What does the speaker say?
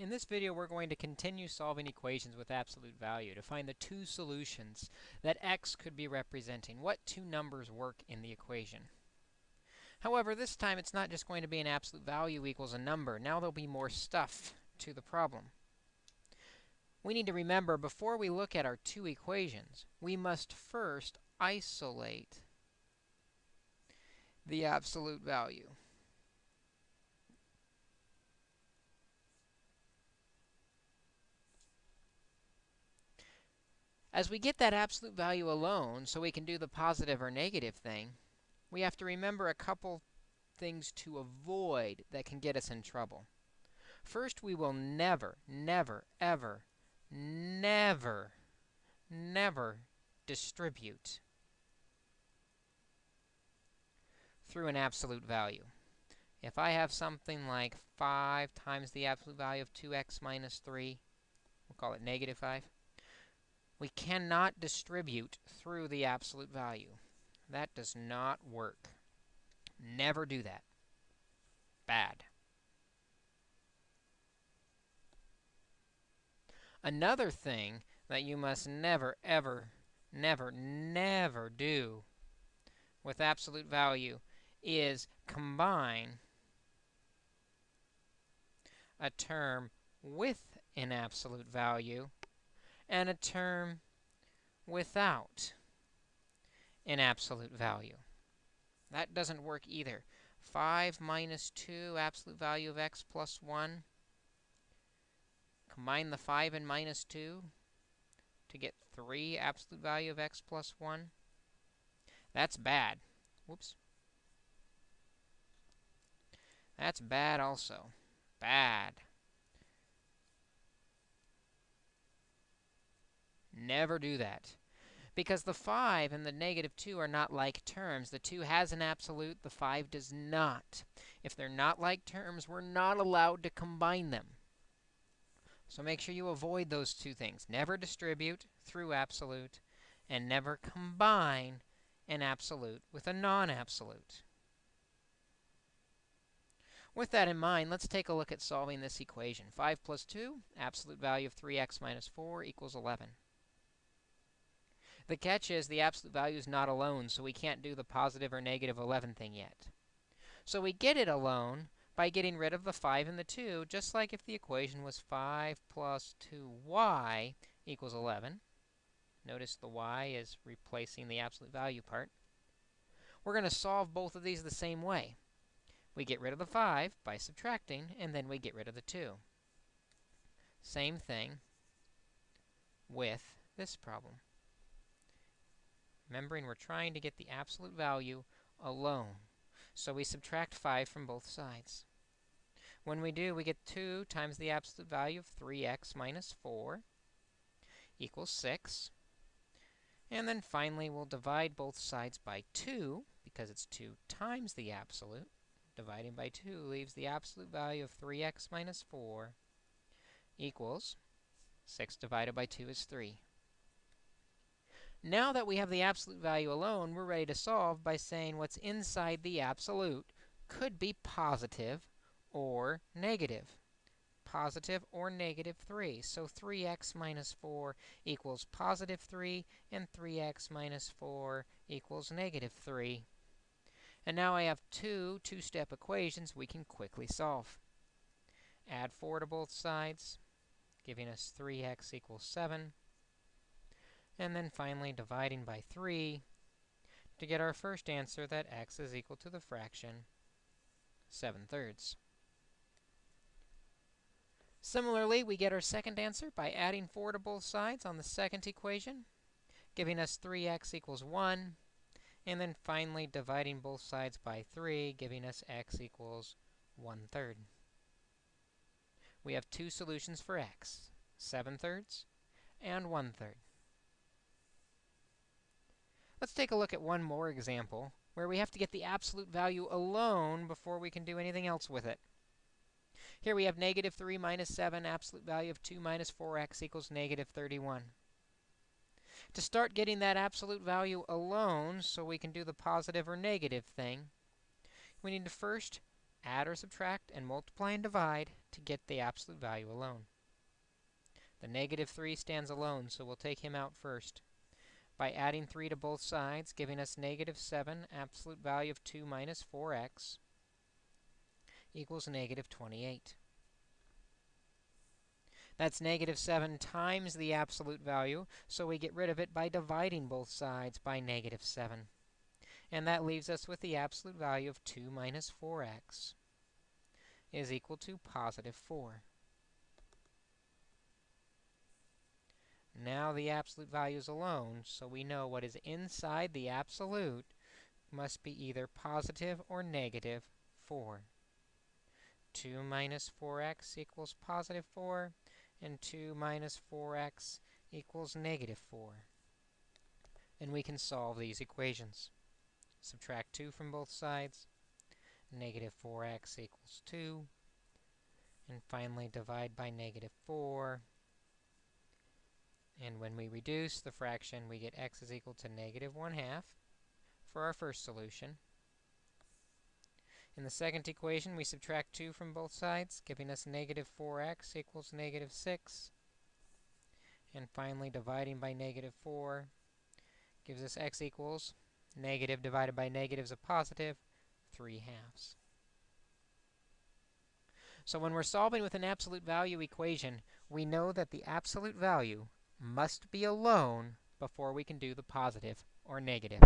In this video, we're going to continue solving equations with absolute value to find the two solutions that x could be representing. What two numbers work in the equation? However, this time it's not just going to be an absolute value equals a number. Now there'll be more stuff to the problem. We need to remember, before we look at our two equations, we must first isolate the absolute value. As we get that absolute value alone, so we can do the positive or negative thing, we have to remember a couple things to avoid that can get us in trouble. First, we will never, never, ever, never, never distribute through an absolute value. If I have something like 5 times the absolute value of 2x minus 3, we'll call it negative 5, we cannot distribute through the absolute value. That does not work. Never do that. Bad. Another thing that you must never, ever, never, never do with absolute value is combine a term with an absolute value and a term without an absolute value. That doesn't work either. 5 minus 2, absolute value of x plus 1. Combine the 5 and minus 2 to get 3, absolute value of x plus 1. That's bad. Whoops. That's bad also. Bad. Never do that. Because the 5 and the negative 2 are not like terms. The 2 has an absolute, the 5 does not. If they're not like terms, we're not allowed to combine them. So make sure you avoid those two things. Never distribute through absolute, and never combine an absolute with a non-absolute. With that in mind, let's take a look at solving this equation. 5 plus 2, absolute value of 3x minus 4 equals 11. The catch is the absolute value is not alone, so we can't do the positive or negative 11 thing yet. So we get it alone by getting rid of the 5 and the 2, just like if the equation was 5 plus 2y equals 11. Notice the y is replacing the absolute value part. We're going to solve both of these the same way. We get rid of the 5 by subtracting, and then we get rid of the 2. Same thing with this problem. Remembering we're trying to get the absolute value alone. So we subtract 5 from both sides. When we do, we get 2 times the absolute value of 3x minus 4 equals 6. And then finally, we'll divide both sides by 2, because it's 2 times the absolute. Dividing by 2 leaves the absolute value of 3x minus 4 equals 6 divided by 2 is 3. Now that we have the absolute value alone, we're ready to solve by saying what's inside the absolute could be positive or negative. Positive or negative 3. So 3x minus 4 equals positive 3, and 3x minus 4 equals negative 3. And now I have two two-step equations we can quickly solve. Add 4 to both sides, giving us 3x equals 7 and then finally dividing by 3 to get our first answer that x is equal to the fraction 7 thirds. Similarly, we get our second answer by adding 4 to both sides on the second equation, giving us 3x equals 1, and then finally dividing both sides by 3, giving us x equals 1 third. We have two solutions for x, 7 thirds and 1 third. Let's take a look at one more example where we have to get the absolute value alone before we can do anything else with it. Here we have negative 3 minus 7, absolute value of 2 minus 4x equals negative 31. To start getting that absolute value alone so we can do the positive or negative thing, we need to first add or subtract and multiply and divide to get the absolute value alone. The negative 3 stands alone, so we'll take him out first. By adding 3 to both sides, giving us negative 7, absolute value of 2 minus 4x equals negative 28. That's negative 7 times the absolute value, so we get rid of it by dividing both sides by negative 7. And that leaves us with the absolute value of 2 minus 4x is equal to positive 4. Now the absolute values alone, so we know what is inside the absolute must be either positive or negative 4. 2 minus 4x equals positive 4, and 2 minus 4x equals negative 4. And we can solve these equations. Subtract 2 from both sides. Negative 4x equals 2. And finally, divide by negative 4. And when we reduce the fraction, we get x is equal to negative 1 half for our first solution. In the second equation, we subtract 2 from both sides, giving us negative 4x equals negative 6. And finally, dividing by negative 4 gives us x equals negative divided by negative is a positive, 3 halves. So when we're solving with an absolute value equation, we know that the absolute value must be alone before we can do the positive or negative.